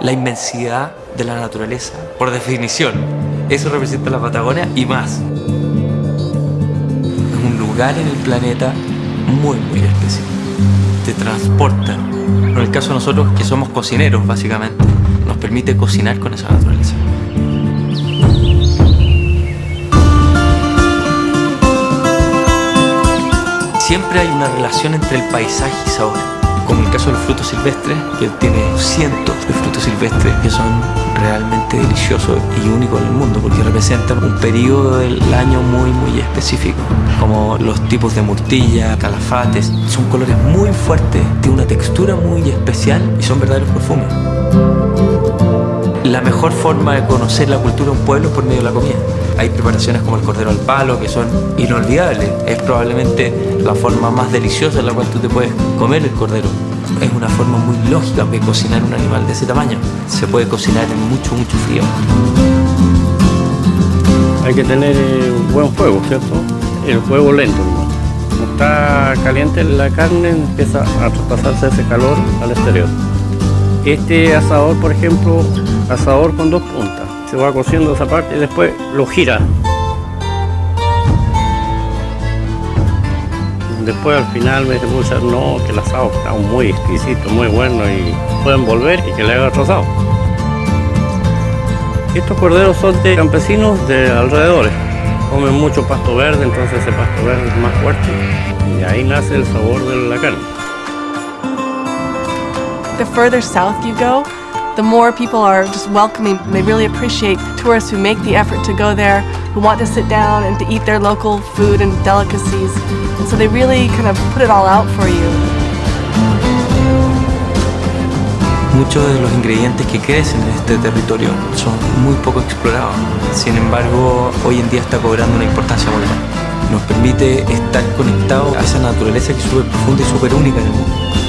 la inmensidad de la naturaleza. Por definición, eso representa la Patagonia y más. Es un lugar en el planeta muy, muy especial. Te transporta. En el caso de nosotros, que somos cocineros, básicamente, nos permite cocinar con esa naturaleza. Siempre hay una relación entre el paisaje y sabor como el caso de los frutos silvestres, que tiene cientos de frutos silvestres que son realmente deliciosos y únicos en el mundo, porque representan un periodo del año muy, muy específico, como los tipos de murtilla, calafates, son colores muy fuertes, tienen una textura muy especial y son verdaderos perfumes. La mejor forma de conocer la cultura de un pueblo es por medio de la comida. Hay preparaciones como el cordero al palo que son inolvidables. Es probablemente la forma más deliciosa en la cual tú te puedes comer el cordero. Es una forma muy lógica de cocinar un animal de ese tamaño. Se puede cocinar en mucho, mucho frío. Hay que tener eh, un buen fuego, ¿cierto? El fuego lento. Como está caliente la carne, empieza a traspasarse ese calor al exterior. Este asador, por ejemplo, asador con dos puntas. Se va cociendo esa parte y después lo gira. Después al final me dice, no, que el asado está muy exquisito, muy bueno y pueden volver y que le haga otro asado. Estos corderos son de campesinos de alrededores. Comen mucho pasto verde, entonces ese pasto verde es más fuerte y ahí nace el sabor de la carne. The further south you go, the more people are just welcoming. They really appreciate tourists who make the effort to go there, who want to sit down and to eat their local food and delicacies. And so they really kind of put it all out for you. Muchos de los ingredientes que crecen en este territorio son muy poco explorados. Sin embargo, hoy en día está cobrando una importancia muy. Nos permite estar conectados a esa naturaleza que es súper profunda y súper única en el mundo.